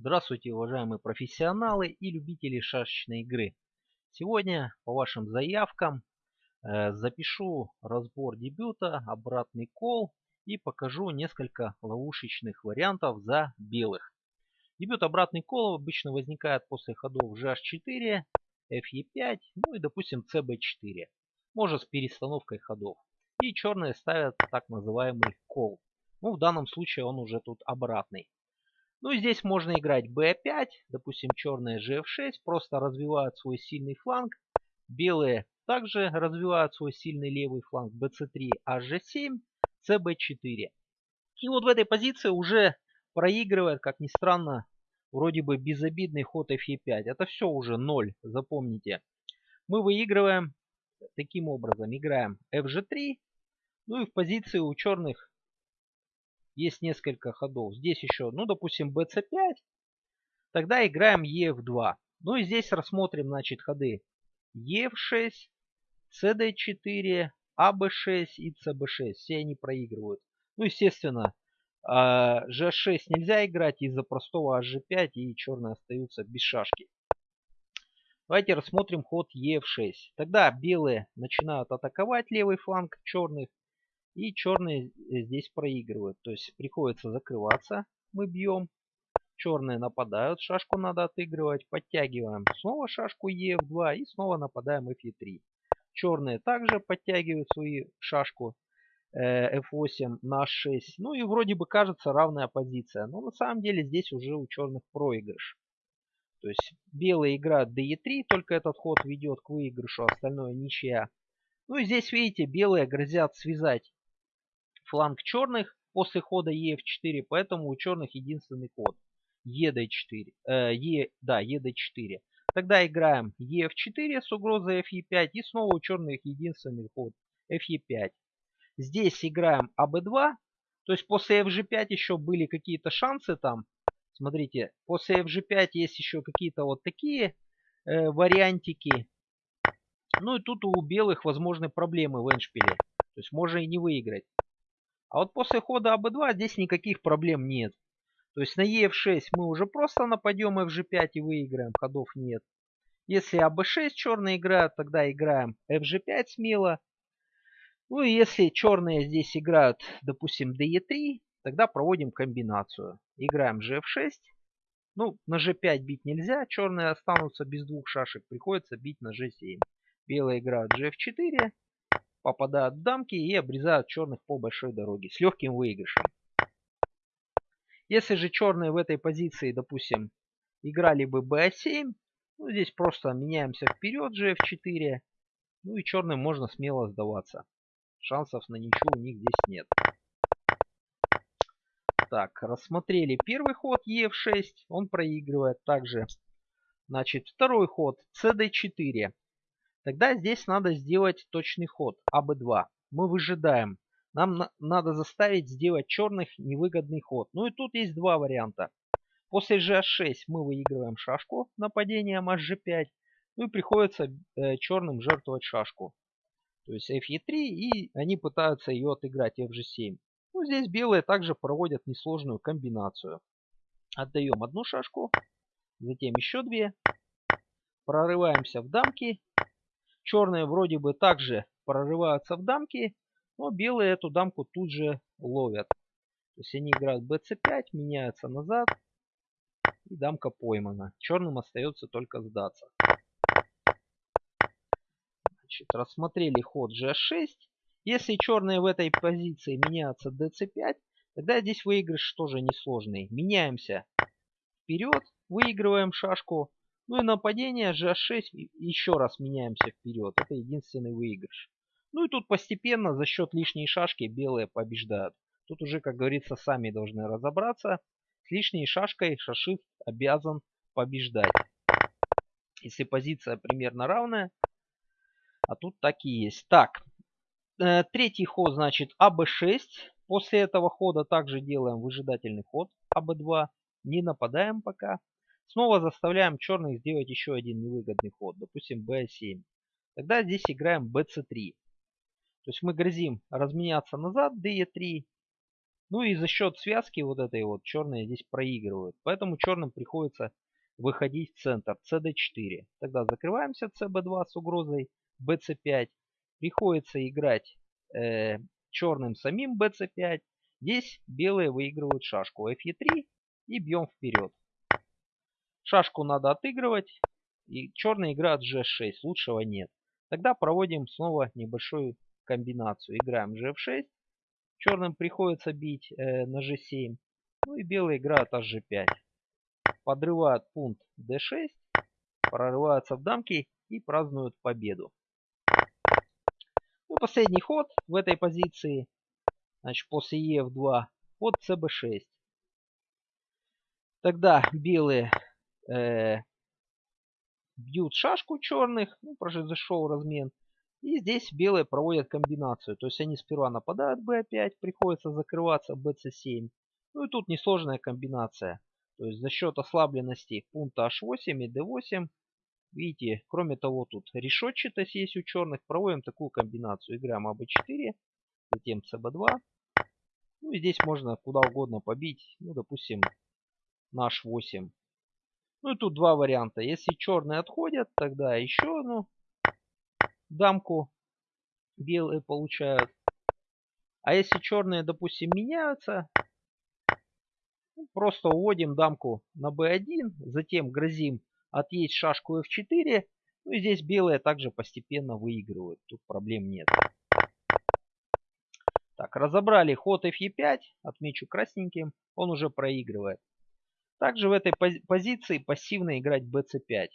Здравствуйте, уважаемые профессионалы и любители шашечной игры. Сегодня по вашим заявкам э, запишу разбор дебюта, обратный кол и покажу несколько ловушечных вариантов за белых. Дебют обратный кол обычно возникает после ходов GH4, FE5, ну и допустим CB4. Может с перестановкой ходов. И черные ставят так называемый кол. Ну в данном случае он уже тут обратный. Ну здесь можно играть b5, допустим черные gf6, просто развивают свой сильный фланг. Белые также развивают свой сильный левый фланг bc3, hg7, cb4. И вот в этой позиции уже проигрывает, как ни странно, вроде бы безобидный ход fe5. Это все уже 0, запомните. Мы выигрываем таким образом. Играем fg3. Ну и в позиции у черных есть несколько ходов. Здесь еще, ну, допустим, bc5. Тогда играем ef2. Ну и здесь рассмотрим, значит, ходы ef6, cd4, ab6 и cb6. Все они проигрывают. Ну, естественно, g6 а, нельзя играть из-за простого hg5 и черные остаются без шашки. Давайте рассмотрим ход ef6. Тогда белые начинают атаковать левый фланг черных. И черные э, здесь проигрывают. То есть приходится закрываться. Мы бьем. Черные нападают. Шашку надо отыгрывать. Подтягиваем снова шашку Ef2 и снова нападаем Fe3. Черные также подтягивают свою шашку F8 э, на 6. Ну и вроде бы кажется равная позиция. Но на самом деле здесь уже у черных проигрыш. То есть белые играют DE3, только этот ход ведет к выигрышу, остальное ничья. Ну и здесь, видите, белые грозят связать фланг черных после хода ef4, поэтому у черных единственный ход ед4. Э, e, да, ед4. Тогда играем ef4 с угрозой fe5 и снова у черных единственный ход fe5. Здесь играем аб2, то есть после fg5 еще были какие-то шансы там. Смотрите, после fg5 есть еще какие-то вот такие э, вариантики. Ну и тут у белых возможны проблемы в эншпиле. То есть можно и не выиграть. А вот после хода АБ2 здесь никаких проблем нет. То есть на ЕФ6 мы уже просто нападем FG5 и выиграем, ходов нет. Если АБ6 черные играют, тогда играем FG5 смело. Ну и если черные здесь играют, допустим, DE3, тогда проводим комбинацию. Играем GF6. Ну, на G5 бить нельзя, черные останутся без двух шашек, приходится бить на G7. Белые играют GF4, попадают в дамки и обрезают черных по большой дороге с легким выигрышем. Если же черные в этой позиции, допустим, играли бы b7, ну, здесь просто меняемся вперед gf4, ну и черным можно смело сдаваться. Шансов на ничего у них здесь нет. Так, рассмотрели первый ход ef6, он проигрывает также. Значит, второй ход cd4. Тогда здесь надо сделать точный ход АБ2. Мы выжидаем. Нам на надо заставить сделать черных невыгодный ход. Ну и тут есть два варианта. После GH6 мы выигрываем шашку нападением HG5. Ну и приходится э, черным жертвовать шашку. То есть FE3 и они пытаются ее отыграть FG7. Ну здесь белые также проводят несложную комбинацию. Отдаем одну шашку, затем еще две. Прорываемся в дамки Черные вроде бы также прорываются в дамки, но белые эту дамку тут же ловят. То есть они играют bc5, меняются назад, и дамка поймана. Черным остается только сдаться. Значит, рассмотрели ход g6. Если черные в этой позиции меняются dc5, тогда здесь выигрыш тоже несложный. Меняемся вперед, выигрываем шашку. Ну и нападение GH6 еще раз меняемся вперед. Это единственный выигрыш. Ну и тут постепенно за счет лишней шашки белые побеждают. Тут уже, как говорится, сами должны разобраться. С лишней шашкой шашист обязан побеждать. Если позиция примерно равная. А тут так и есть. Так, э, третий ход, значит, АБ6. После этого хода также делаем выжидательный ход АБ2. Не нападаем пока. Снова заставляем черных сделать еще один невыгодный ход, допустим b7. Тогда здесь играем bc3. То есть мы грозим разменяться назад, de3. Ну и за счет связки вот этой вот черные здесь проигрывают. Поэтому черным приходится выходить в центр cd4. Тогда закрываемся cb2 с угрозой bc5. Приходится играть э, черным самим bc5. Здесь белые выигрывают шашку fe3 и бьем вперед. Шашку надо отыгрывать. И черная играет g6. Лучшего нет. Тогда проводим снова небольшую комбинацию. Играем g6. Черным приходится бить э, на g7. Ну и белые играют hg5. Подрывают пункт d6. Прорываются в дамки и празднуют победу. Ну, последний ход в этой позиции. Значит, после ef2 ход cb6. Тогда белые э, бьют шашку черных, ну, произошел размен. И здесь белые проводят комбинацию. То есть они сперва нападают b5, приходится закрываться bc7. Ну и тут несложная комбинация. То есть за счет ослабленности пункта h8 и d8. Видите, кроме того, тут решетчатость есть у черных. Проводим такую комбинацию. Играем АБ4, затем ЦБ2. Ну и здесь можно куда угодно побить. Ну, допустим, на H8. Ну и тут два варианта. Если черные отходят, тогда еще одну дамку белые получают. А если черные, допустим, меняются, ну, просто уводим дамку на b1, затем грозим отъесть шашку f4. Ну и здесь белые также постепенно выигрывают. Тут проблем нет. Так, разобрали ход fe5. Отмечу красненьким. Он уже проигрывает. Также в этой позиции пассивно играть bc5.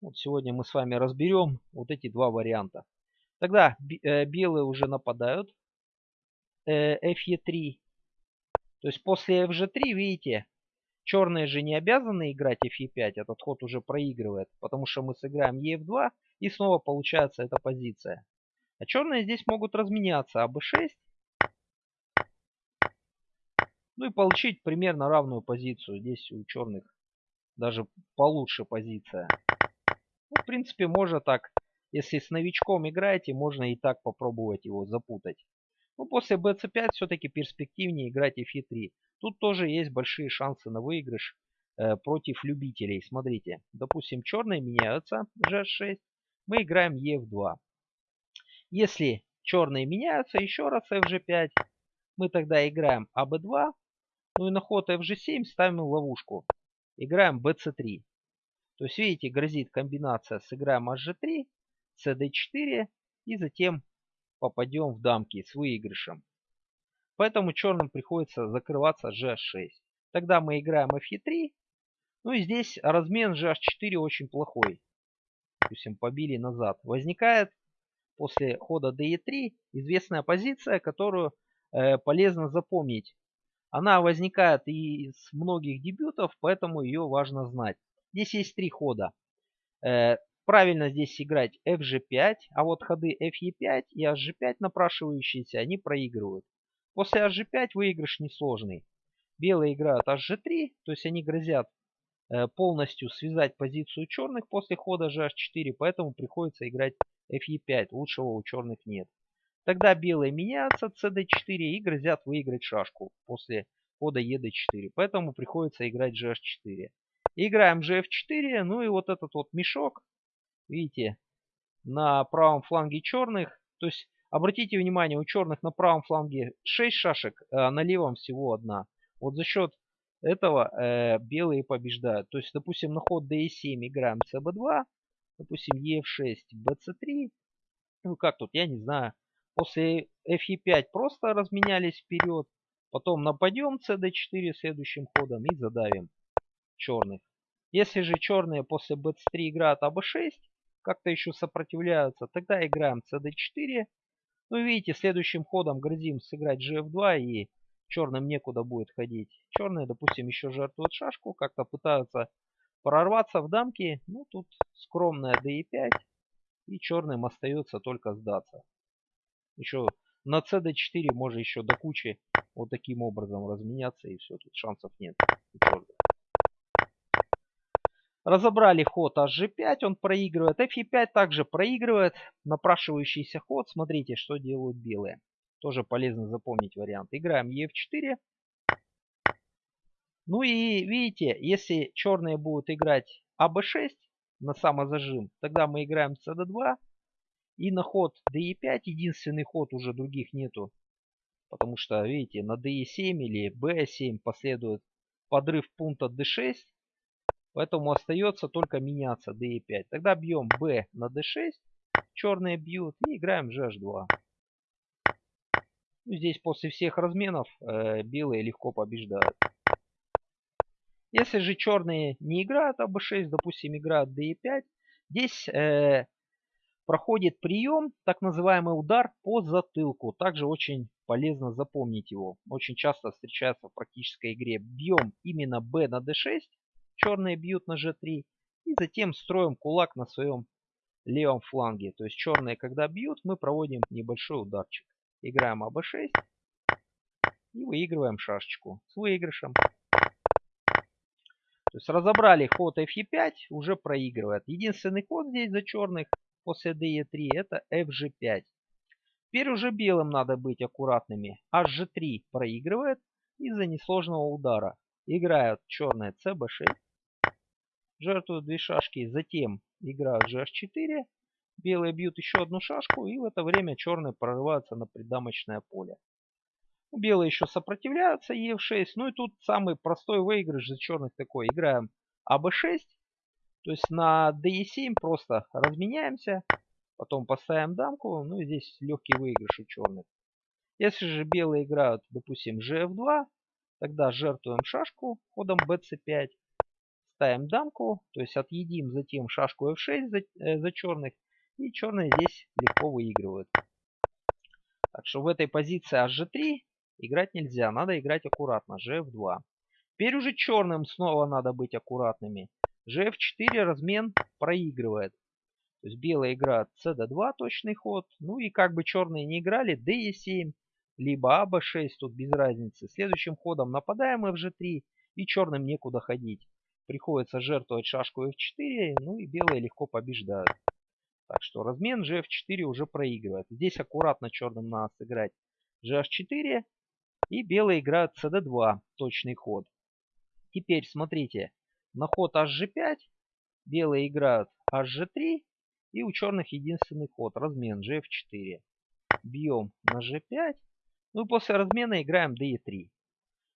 Вот сегодня мы с вами разберем вот эти два варианта. Тогда э, белые уже нападают. Э, fe3. То есть после fg3, видите, черные же не обязаны играть fe5. Этот ход уже проигрывает. Потому что мы сыграем ef2 и снова получается эта позиция. А черные здесь могут разменяться. АБ6 ну и получить примерно равную позицию. Здесь у черных даже получше позиция. Ну, в принципе, можно так, если с новичком играете, можно и так попробовать его запутать. Ну, после bc5 все-таки перспективнее играть fe3. Тут тоже есть большие шансы на выигрыш э, против любителей. Смотрите, допустим, черные меняются, g6, мы играем ef2. Если черные меняются, еще раз fg5, мы тогда играем аб2, ну и на ход fg7 ставим ловушку. Играем bc3. То есть, видите, грозит комбинация. Сыграем hg3, cd4 и затем попадем в дамки с выигрышем. Поэтому черным приходится закрываться gh6. Тогда мы играем fe3. Ну и здесь размен gh4 очень плохой. Допустим, побили назад. Возникает после хода de3 известная позиция, которую э, полезно запомнить. Она возникает из многих дебютов, поэтому ее важно знать. Здесь есть три хода. Э, правильно здесь играть fg5, а вот ходы fe5 и hg5 напрашивающиеся, они проигрывают. После hg5 выигрыш несложный. Белые играют hg3, то есть они грозят э, полностью связать позицию черных после хода gh4, поэтому приходится играть fe5. Лучшего у черных нет. Тогда белые меняются cd4 и грозят выиграть шашку после хода ед4. Поэтому приходится играть gh4. Играем gf4. Ну и вот этот вот мешок, видите, на правом фланге черных. То есть, обратите внимание, у черных на правом фланге 6 шашек, а на левом всего одна. Вот за счет этого э, белые побеждают. То есть, допустим, на ход d7 играем cb2. Допустим, e6, bc3. Ну как тут, я не знаю. После fe5 просто разменялись вперед. Потом нападем cd4 следующим ходом и задавим черных. Если же черные после b3 играют аб6, как-то еще сопротивляются, тогда играем cd4. Ну видите, следующим ходом грозим сыграть gf2 и черным некуда будет ходить. Черные, допустим, еще жертвуют шашку, как-то пытаются прорваться в дамки. Ну тут скромная d5 и черным остается только сдаться. Еще на cd4 можно еще до кучи вот таким образом разменяться и все, тут шансов нет. Разобрали ход hg5, он проигрывает. fe5 также проигрывает. Напрашивающийся ход. Смотрите, что делают белые. Тоже полезно запомнить вариант. Играем ЕФ4. Ну и видите, если черные будут играть АБ6 на самозажим, тогда мы играем СД2. И на ход ДЕ5, единственный ход уже других нету. Потому что, видите, на ДЕ7 или Б7 последует подрыв пункта D6. Поэтому остается только меняться D5. Тогда бьем B на D6. Черные бьют и играем GH2. Ну, здесь после всех разменов э, белые легко побеждают. Если же черные не играют АБ6, допустим, играют D5, здесь э, проходит прием, так называемый удар по затылку. Также очень полезно запомнить его. Очень часто встречается в практической игре. Бьем именно b на d6, черные бьют на g3, и затем строим кулак на своем левом фланге. То есть черные, когда бьют, мы проводим небольшой ударчик. Играем АБ6 и выигрываем шашечку с выигрышем. То есть разобрали ход Fe5, уже проигрывает. Единственный ход здесь за черных после DE3 это FG5. Теперь уже белым надо быть аккуратными. HG3 проигрывает из-за несложного удара. Играют черные CB6. Жертвуют две шашки. Затем играют GH4. Белые бьют еще одну шашку. И в это время черные прорываются на придамочное поле. Белые еще сопротивляются Е6. Ну и тут самый простой выигрыш за черных такой. Играем АБ6. То есть на DE7 просто разменяемся. Потом поставим дамку. Ну и здесь легкий выигрыш у черных. Если же белые играют, допустим, GF2, тогда жертвуем шашку ходом BC5. Ставим дамку, то есть отъедим затем шашку F6 за, э, за черных. И черные здесь легко выигрывают. Так что в этой позиции HG3 играть нельзя. Надо играть аккуратно. GF2. Теперь уже черным снова надо быть аккуратными. GF4 размен проигрывает. То есть белая играет cd2 точный ход. Ну и как бы черные не играли, d7, либо аб6, тут без разницы. Следующим ходом нападаем fg3 и черным некуда ходить. Приходится жертвовать шашку f4, ну и белые легко побеждают. Так что размен gf4 уже проигрывает. Здесь аккуратно черным надо сыграть gh4 и белые играют cd2, точный ход. Теперь смотрите, на ход hg5 белые играют hg3 и у черных единственный ход. Размен gf4. Бьем на g5. Ну и после размена играем d3.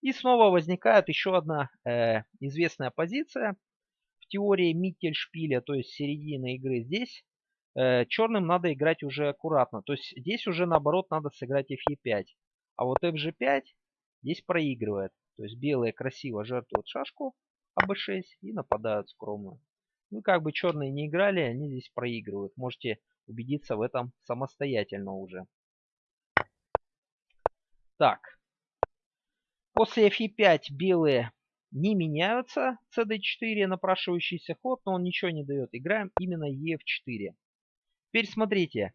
И снова возникает еще одна э, известная позиция. В теории Миттельшпиля, то есть середины игры здесь, э, черным надо играть уже аккуратно. То есть здесь уже наоборот надо сыграть fe5. А вот fg5 здесь проигрывает. То есть белые красиво жертвуют шашку АБ6 и нападают скромно. Ну, как бы черные не играли, они здесь проигрывают. Можете убедиться в этом самостоятельно уже. Так. После fe5 белые не меняются. cd4 напрашивающийся ход, но он ничего не дает. Играем именно ef4. Теперь смотрите.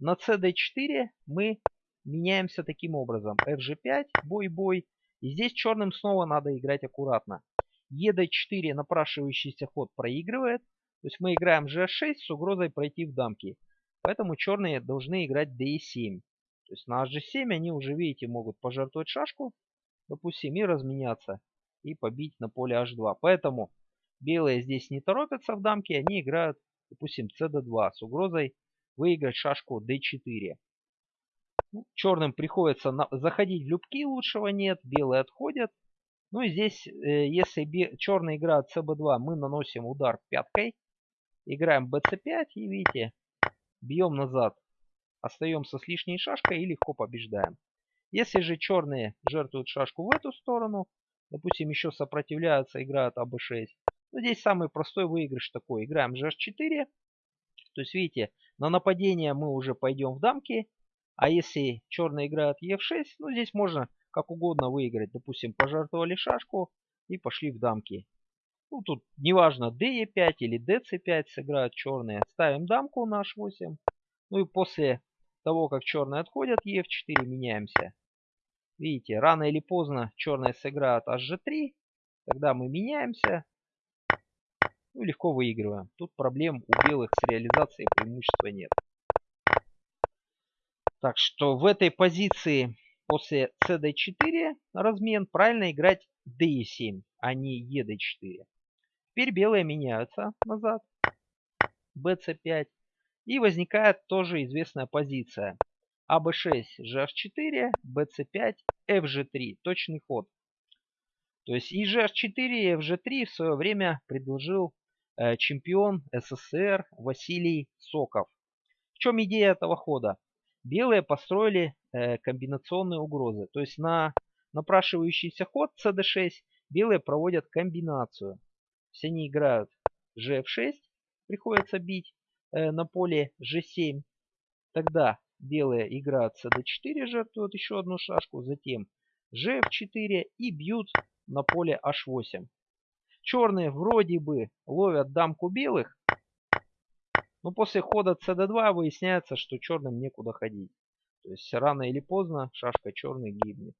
На cd4 мы меняемся таким образом. fg5, бой-бой. И здесь черным снова надо играть аккуратно. ЕД4 напрашивающийся ход проигрывает. То есть мы играем G6 с угрозой пройти в дамки. Поэтому черные должны играть D7. То есть на G7 они уже, видите, могут пожертвовать шашку, допустим, и разменяться. И побить на поле H2. Поэтому белые здесь не торопятся в дамки. Они играют, допустим, CD2 с угрозой выиграть шашку D4. Ну, черным приходится на... заходить в любки, лучшего нет. Белые отходят. Ну и здесь, э, если черный играет cb2, мы наносим удар пяткой. Играем bc5 и видите, бьем назад. Остаемся с лишней шашкой и легко побеждаем. Если же черные жертвуют шашку в эту сторону, допустим, еще сопротивляются, играют АБ6. Ну, здесь самый простой выигрыш такой. Играем GH4. То есть, видите, на нападение мы уже пойдем в дамки. А если черные играют Е6, ну, здесь можно как угодно выиграть. Допустим, пожертвовали шашку и пошли в дамки. Ну, тут неважно, d5 или dc5 сыграют черные. Ставим дамку на h8. Ну и после того, как черные отходят, e4 меняемся. Видите, рано или поздно черные сыграют hg3. Тогда мы меняемся. Ну, легко выигрываем. Тут проблем у белых с реализацией преимущества нет. Так что в этой позиции после cd4 размен правильно играть d7, а не ed4. Теперь белые меняются назад. bc5. И возникает тоже известная позиция. АБ6, GH4, BC5, FG3. Точный ход. То есть и GH4, и FG3 в свое время предложил э, чемпион СССР Василий Соков. В чем идея этого хода? Белые построили э, комбинационные угрозы. То есть на напрашивающийся ход CD6 белые проводят комбинацию. Все они играют GF6, приходится бить э, на поле G7. Тогда белые играют cd4, жертвуют еще одну шашку, затем gf4 и бьют на поле h8. Черные вроде бы ловят дамку белых, но после хода cd2 выясняется, что черным некуда ходить. То есть рано или поздно шашка черный гибнет.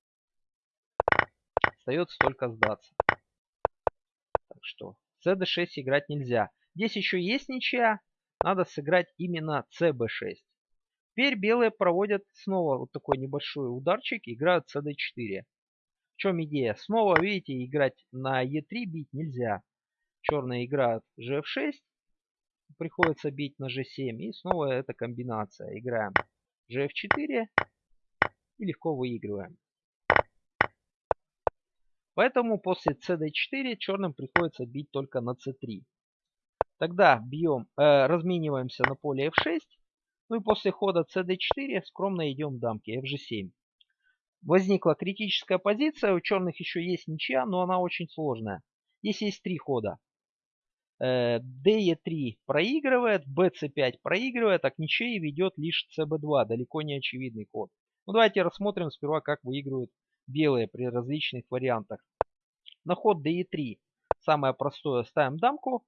Остается только сдаться. Так что cd6 играть нельзя. Здесь еще есть ничья. Надо сыграть именно cb6. Теперь белые проводят снова вот такой небольшой ударчик, играют cd4. В чем идея? Снова, видите, играть на e3 бить нельзя. Черные играют gf6, приходится бить на g7. И снова эта комбинация. Играем gf4 и легко выигрываем. Поэтому после cd4 черным приходится бить только на c3. Тогда бьем, э, размениваемся на поле f6 ну и после хода cd4 скромно идем дамки fg7. Возникла критическая позиция, у черных еще есть ничья, но она очень сложная. Здесь есть три хода. DE3 проигрывает, BC5 проигрывает, а к ничьей ведет лишь CB2, далеко не очевидный ход. Ну давайте рассмотрим сперва, как выигрывают белые при различных вариантах. На ход DE3 самое простое, ставим дамку,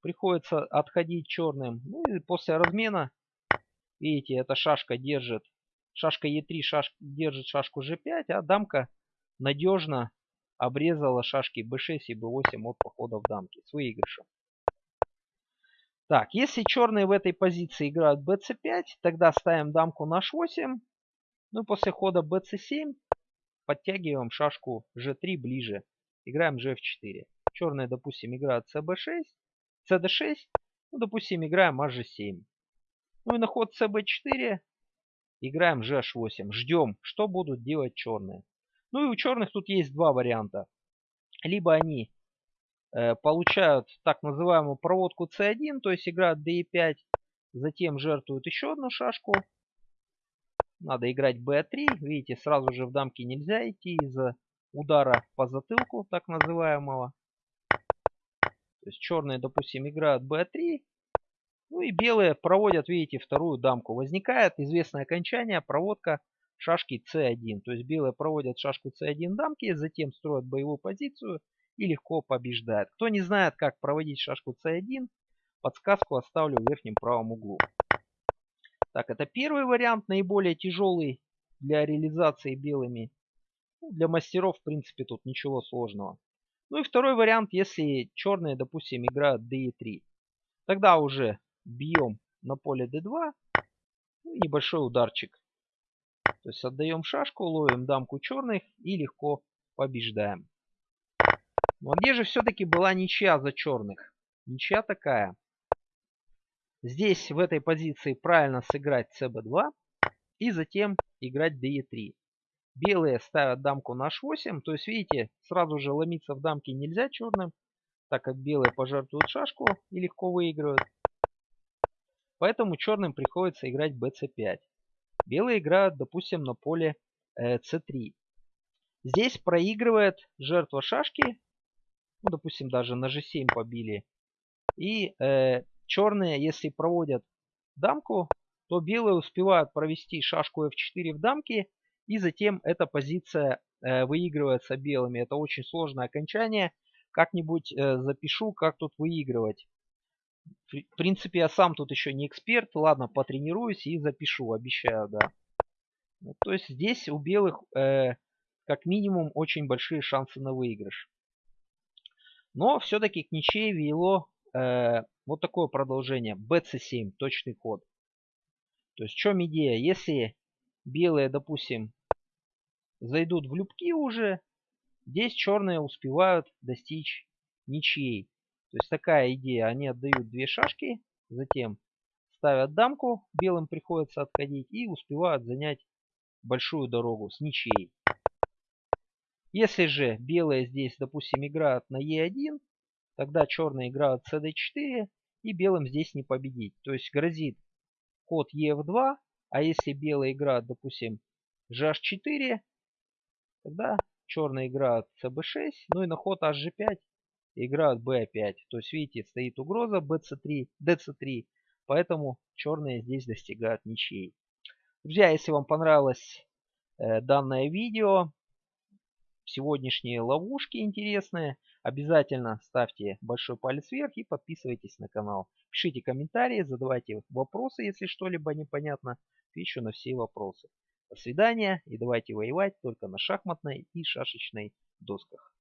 приходится отходить черным. Ну и после размена Видите, эта шашка держит, шашка Е3 шаш, держит шашку G5, а дамка надежно обрезала шашки B6 и B8 от похода в дамки с выигрышем. Так, если черные в этой позиции играют bc5, тогда ставим дамку на h8. Ну и после хода bc7 подтягиваем шашку g3 ближе. Играем gf4. Черные, допустим, играют cb6, cd6. Ну, допустим, играем hg7. Ну и на ход cb4 играем gh8. Ждем, что будут делать черные. Ну и у черных тут есть два варианта. Либо они получают так называемую проводку c1, то есть играют d5, затем жертвуют еще одну шашку. Надо играть b3. Видите, сразу же в дамке нельзя идти из-за удара по затылку, так называемого. То есть черные, допустим, играют b3, ну и белые проводят, видите, вторую дамку. Возникает известное окончание, проводка шашки c1. То есть белые проводят шашку c1 дамки, затем строят боевую позицию и легко побеждают. Кто не знает, как проводить шашку c1, подсказку оставлю в верхнем правом углу. Так, это первый вариант, наиболее тяжелый для реализации белыми. Ну, для мастеров, в принципе, тут ничего сложного. Ну и второй вариант, если черные, допустим, играют d3. Тогда уже бьем на поле d2. Ну, небольшой ударчик. То есть отдаем шашку, ловим дамку черных и легко побеждаем. А где же все-таки была ничья за черных? Ничья такая. Здесь в этой позиции правильно сыграть cb2 и затем играть de3. Белые ставят дамку на h8. То есть, видите, сразу же ломиться в дамке нельзя черным, так как белые пожертвуют шашку и легко выигрывают. Поэтому черным приходится играть bc5. Белые играют, допустим, на поле э, c3. Здесь проигрывает жертва шашки. Ну, допустим, даже на g7 побили. И э, черные, если проводят дамку, то белые успевают провести шашку f4 в дамке. И затем эта позиция э, выигрывается белыми. Это очень сложное окончание. Как-нибудь э, запишу, как тут выигрывать. В принципе, я сам тут еще не эксперт. Ладно, потренируюсь и запишу, обещаю, да. Ну, то есть здесь у белых э, как минимум очень большие шансы на выигрыш. Но все-таки к ничьей вело э, вот такое продолжение. BC7, точный ход. То есть чем идея? Если белые, допустим, зайдут в любки уже, здесь черные успевают достичь ничьей. То есть такая идея. Они отдают две шашки, затем ставят дамку, белым приходится отходить и успевают занять большую дорогу с ничьей. Если же белые здесь, допустим, играют на Е1, тогда черные играют cd4 и белым здесь не победить. То есть грозит ход ef2, а если белые играют, допустим, gh4, тогда черные играют cb6, ну и на ход hg5 играют b5. То есть, видите, стоит угроза bc3, dc3, поэтому черные здесь достигают ничьей. Друзья, если вам понравилось э, данное видео, сегодняшние ловушки интересные, обязательно ставьте большой палец вверх и подписывайтесь на канал. Пишите комментарии, задавайте вопросы, если что-либо непонятно. Отвечу на все вопросы. До свидания и давайте воевать только на шахматной и шашечной досках.